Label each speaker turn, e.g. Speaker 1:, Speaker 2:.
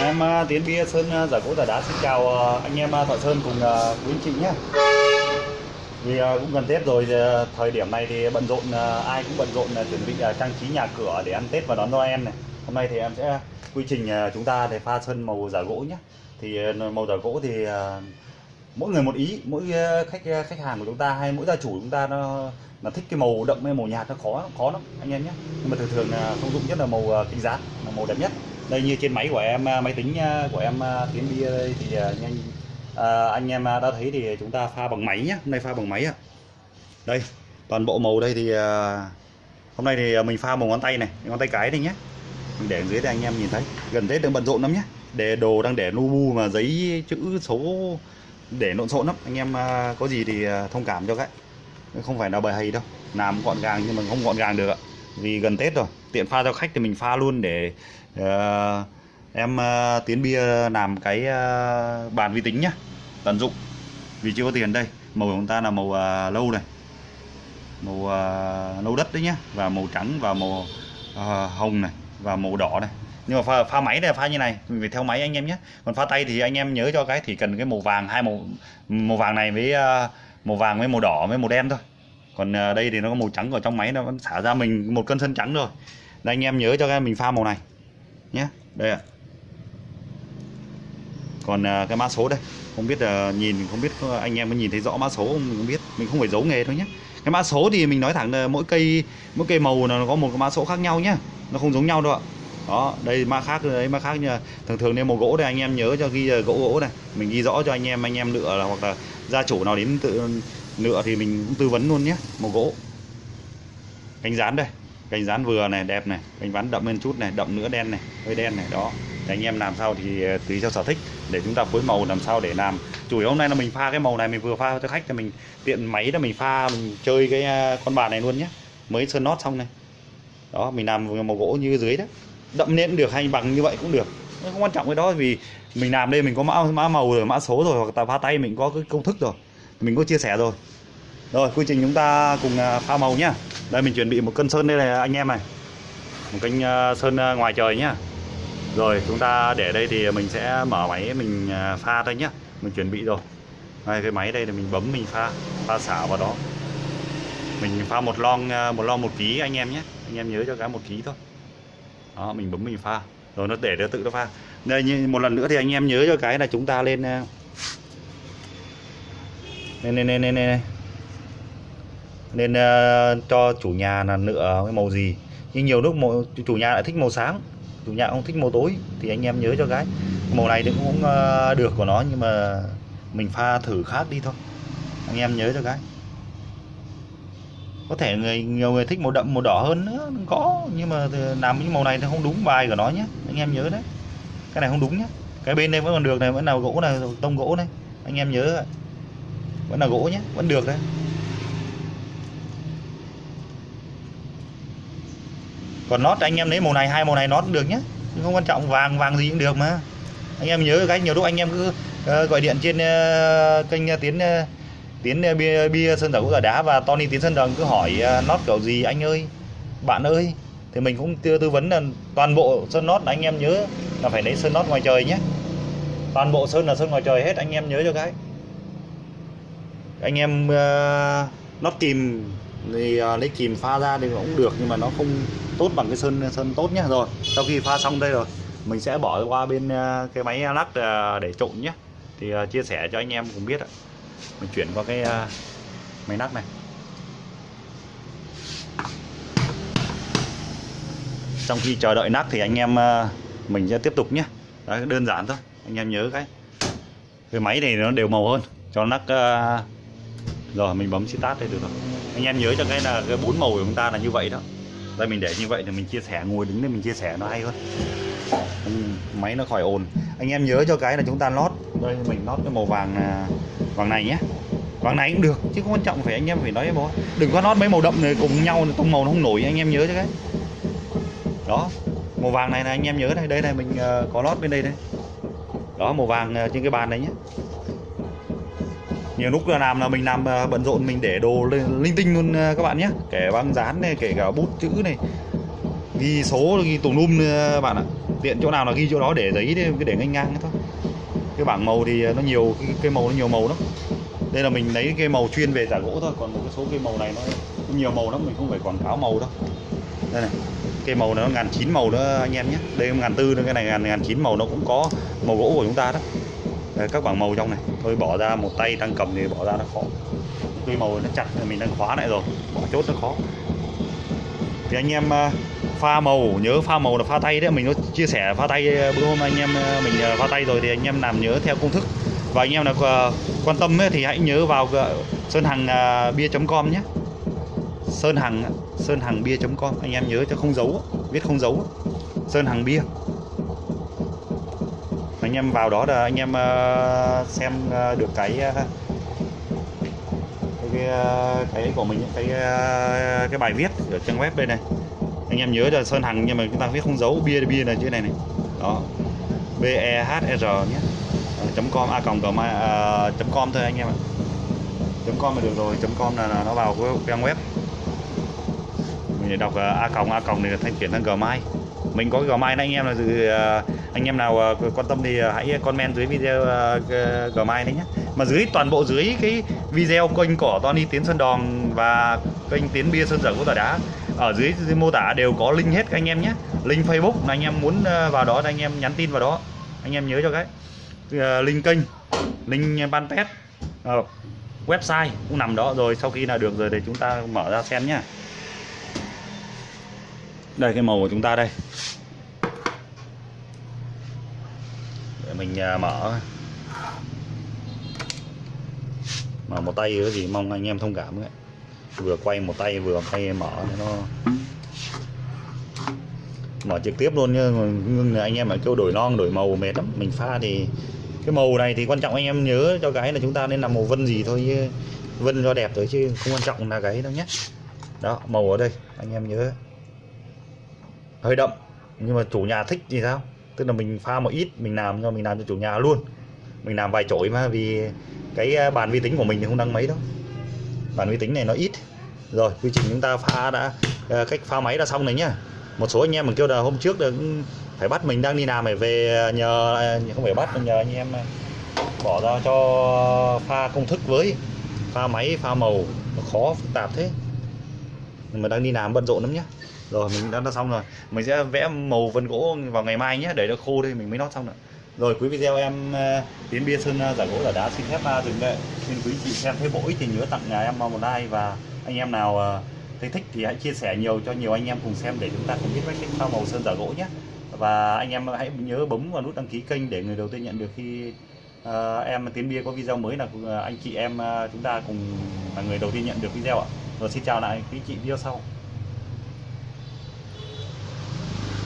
Speaker 1: em à, tiến bia sơn à, giả gỗ giả đá xin chào à, anh em thợ sơn cùng quý anh chị nhé. Vì cũng gần tết rồi thời điểm này thì bận rộn ai cũng bận rộn chuẩn bị trang trí nhà cửa để ăn tết và đón noel này. Hôm nay thì em sẽ quy trình chúng ta để pha sơn màu giả gỗ nhé. Thì màu giả gỗ thì mỗi người một ý, mỗi khách khách hàng của chúng ta hay mỗi gia chủ chúng ta nó là thích cái màu đậm hay màu nhạt nó khó khó lắm, anh em nhé. Nhưng mà thường thường là thông dụng nhất là màu kinh dán, là màu đẹp nhất đây như trên máy của em à, máy tính à, của em à, tiến bia đây thì nhanh à, anh em đã thấy thì chúng ta pha bằng máy nhé hôm nay pha bằng máy ạ. Đây toàn bộ màu đây thì hôm nay thì mình pha bằng ngón tay này ngón tay cái đây nhé mình để dưới đây anh em nhìn thấy gần tết đang bận rộn lắm nhé để đồ đang để nu bu mà giấy chữ số để lộn xộn lắm. Anh em có gì thì thông cảm cho cái không phải là bài hay đâu làm gọn gàng nhưng mà không gọn gàng được ạ vì gần tết rồi tiện pha cho khách thì mình pha luôn để uh, em uh, tiến bia làm cái uh, bàn vi tính nhá tận dụng. Vì chưa có tiền đây màu của chúng ta là màu uh, lâu này. Màu uh, nâu đất đấy nhá và màu trắng và màu uh, hồng này và màu đỏ này. Nhưng mà pha, pha máy này pha như này mình phải theo máy anh em nhé. Còn pha tay thì anh em nhớ cho cái thì cần cái màu vàng hai màu màu vàng này với uh, màu vàng với màu đỏ với màu đen thôi còn à, đây thì nó có màu trắng ở trong máy, nó vẫn xả ra mình một cân sân trắng rồi đây, anh em nhớ cho em mình pha màu này. Nhé đây ạ. Còn à, cái mã số đây, không biết là nhìn, không biết anh em có nhìn thấy rõ mã số không? Mình không biết, mình không phải giấu nghề thôi nhé cái mã số thì mình nói thẳng là mỗi cây mỗi cây màu nó có một cái mã số khác nhau nhá. Nó không giống nhau đâu ạ. Đó, đây mã khác, đấy mã khác như thường thường nếu màu gỗ đây, anh em nhớ cho ghi gỗ gỗ này mình ghi rõ cho anh em anh em lựa là hoặc là gia chủ nào đến tự nựa thì mình cũng tư vấn luôn nhé màu gỗ. Cánh dán đây, cánh dán vừa này, đẹp này, cánh ván đậm lên chút này, đậm nữa đen này, hơi đen này, đó. Thì anh em làm sao thì ờ, tùy theo sở thích, để chúng ta phối màu làm sao để làm. Chủ yếu hôm nay là mình pha cái màu này, mình vừa pha cho khách thì mình tiện máy là mình pha, mình chơi cái ờ, con bàn này luôn nhé. Mới sơn nót xong này. Đó, mình làm màu gỗ như dưới đó. Đậm lên được hay bằng như vậy cũng được. Không quan trọng cái đó vì mình làm đây mình có mã mã màu rồi, mã số rồi, hoặc là pha tay mình có cái công thức rồi mình có chia sẻ rồi. Rồi, quy trình chúng ta cùng à, pha màu nhá. Đây, mình chuẩn bị một cân sơn đây này, anh em này. Một cân à, sơn à, ngoài trời nhá. Rồi, chúng ta để đây thì mình sẽ mở máy mình pha thôi nhá. Mình chuẩn bị rồi. Đây cái máy đây là mình bấm, mình pha pha xả vào đó. Mình pha một lon một lon một ký anh em nhé. Anh em nhớ cho cái một ký thôi. Đó, mình bấm, mình pha. Rồi, nó để, nó tự nó pha. Đây, như, một lần nữa thì anh em nhớ cho cái là chúng ta lên nên nên nên nên, nên. nên uh, cho chủ nhà là lựa cái màu gì. Nhưng nhiều lúc màu, chủ nhà lại thích màu sáng. Chủ nhà không thích màu tối thì anh em nhớ cho cái màu này thì cũng uh, được của nó nhưng mà mình pha thử khác đi thôi. Anh em nhớ cho cái có thể người nhiều người thích màu đậm màu đỏ hơn nữa có. Nhưng mà làm những màu này thì không đúng bài của nó nhé. Anh em nhớ đấy. Cái này không đúng nhé. Cái bên đây vẫn còn được này vẫn là gỗ này tông gỗ này. Anh em nhớ vẫn là gỗ nhé vẫn được đấy. Còn nót anh em lấy màu này hai màu này nót cũng được nhé không quan trọng vàng vàng gì cũng được mà. Anh em nhớ cái nhiều lúc anh em cứ uh, gọi điện trên uh, kênh uh, tiến uh, tiến uh, bia, bia sơn dầu gỗ đá và Tony tiến sơn đồng cứ hỏi uh, nót kiểu gì anh ơi bạn ơi. Thì mình cũng tư, tư vấn là toàn bộ sơn nót anh em nhớ là phải lấy sơn nót ngoài trời nhé. Toàn bộ sơn là sơn ngoài trời hết anh em nhớ cho cái anh em ờ, uh, nót kìm thì uh, lấy kìm pha ra thì cũng được nhưng mà nó không tốt bằng cái sơn sơn tốt nhé rồi sau khi pha xong đây rồi mình sẽ bỏ qua bên uh, cái máy lắc uh, để trộn nhé thì uh, chia sẻ cho anh em cùng biết ạ. Mình chuyển qua cái uh, máy lắc này. Trong khi chờ đợi nắp thì anh em mình sẽ tiếp tục nhé Đấy, đơn giản thôi anh em nhớ cái. Cái máy này nó đều màu hơn cho nắp uh, rồi, mình bấm start đây được rồi. Anh em nhớ cho cái là cái bốn màu của chúng ta là như vậy đó. Đây mình để như vậy thì mình chia sẻ, ngồi đứng để mình chia sẻ nó hay hơn. Ừ, máy nó khỏi ồn. Anh em nhớ cho cái là chúng ta lót. Đây, mình lót cái màu vàng à, vàng này nhé. Vàng này cũng được, chứ không quan trọng phải anh em phải nói bố. Đừng có lót mấy màu đậm này cùng nhau, tông màu nó không nổi, anh em nhớ cho cái. Đó, màu vàng này là anh em nhớ đây. Đây này, mình ờ, có lót bên đây đây. Đó, màu vàng ờ, trên cái bàn đấy nhé nhiều lúc là làm là mình làm à, bận rộn mình để đồ lên linh tinh luôn à, các bạn nhé. Kể băng dán này kể cả bút chữ này. Ghi số ghi tùm lum à, bạn ạ. Tiện chỗ nào là ghi chỗ đó để giấy để, để ngang ngang thôi. Cái bảng màu thì nó nhiều cái cái màu nó nhiều màu lắm. Đây là mình lấy cái màu chuyên về giả gỗ thôi còn một cái số cây màu này nó nhiều màu lắm mình không phải quảng cáo màu đâu. Đây này cây màu nó ngàn chín màu nữa anh em nhé. Đây ngàn tư nữa cái này ngàn ngàn chín màu nó cũng có màu gỗ của chúng ta đó. Ờ, các bảng màu trong này. Tôi bỏ ra một tay đang cầm thì bỏ ra nó khó. Tuy màu nó chặt mình đang khóa lại rồi. Bỏ chốt nó khó. Thì anh em ờ, pha màu nhớ pha màu là pha tay đấy. Mình có chia sẻ pha tay ờ, bữa hôm anh em mình pha tay rồi thì anh em làm nhớ theo công thức. Và anh em nào quan tâm ấy, thì hãy nhớ vào sơn hằng bia.com nhé. Sơn hằng sơn hằng bia.com anh em nhớ cho không giấu viết không giấu sơn hằng bia anh em vào đó là anh em ờ, xem ờ, được cái ờ, cái cái của mình cái cái bài viết ở trang web đây này. Anh em nhớ là sơn hằng nhưng mà chúng ta viết không giấu bia bia là chữ này này. Đó. B e h r nhé. Chấm com a còng gmail chấm com thôi anh em ạ. Chấm com là được rồi chấm com là, là nó vào cái trang web. Mình để đọc uh, a còng a còng thì thanh chuyển sang gmail. Mình có cái gmail anh em là dự uh, anh em nào uh, quan tâm thì uh, hãy comment dưới video ờ, uh, gmail đấy nhé mà dưới toàn bộ dưới cái video kênh của Tony Tiến Sơn Đòn và kênh Tiến Bia Sơn Dở Của Tỏi Đá ở dưới, dưới mô tả đều có link hết các anh em nhé link Facebook là anh em muốn vào đó thì anh em nhắn tin vào đó. Anh em nhớ cho cái uh, link kênh link ban pet uh, website cũng nằm đó. Rồi sau khi là được rồi thì chúng ta mở ra xem nhá. Đây cái màu của chúng ta đây để mình à, mở. Mở một tay cái gì mong anh em thông cảm ấy. Vừa quay một tay vừa quay mở nó mở trực tiếp luôn nhưng anh em mà kêu đổi non, đổi màu mệt lắm. Mình pha thì cái màu này thì quan trọng anh em nhớ cho cái là chúng ta nên làm màu vân gì thôi chứ. Vân cho đẹp thôi chứ không quan trọng là cái đâu nhé đó, màu ở đây, anh em nhớ. Hơi đậm, nhưng mà chủ nhà thích thì sao? Tức là mình pha một ít, mình làm cho, mình làm cho chủ nhà luôn. Mình làm vài chổi mà, vì cái à, bàn vi tính của mình thì không đăng mấy đâu. Bàn vi tính này nó ít. Rồi, quy trình chúng ta pha đã à, cách pha máy đã xong rồi nhá. Một số anh em mình kêu là hôm trước là phải bắt mình đang đi làm phải về à, nhờ không phải bắt mà nhờ anh em bỏ ra cho pha công thức với. Pha máy, pha màu, nó khó, phức tạp thế. Nhưng mà đang đi làm bận rộn lắm nhá rồi mình đã, đã xong rồi. Mình sẽ vẽ màu vân gỗ vào ngày mai nhé để nó khô đi mình mới nót xong nữa rồi cuối video em ờ, tiến bia sơn ờ, giả gỗ là đá xin phép ờ, dừng lại. Xin quý chị xem thấy bổ ích thì nhớ tặng nhà em một like và anh em nào thấy thích thì hãy chia sẻ nhiều cho nhiều anh em cùng xem để chúng ta cùng biết cách pha màu sơn giả gỗ nhé. Và anh em hãy nhớ bấm vào nút đăng ký kênh để người đầu tiên nhận được khi uh, em tiến bia có video mới là anh chị em chúng ta cùng là người đầu tiên nhận được video ạ. Rồi xin chào lại quý chị video sau.